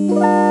Música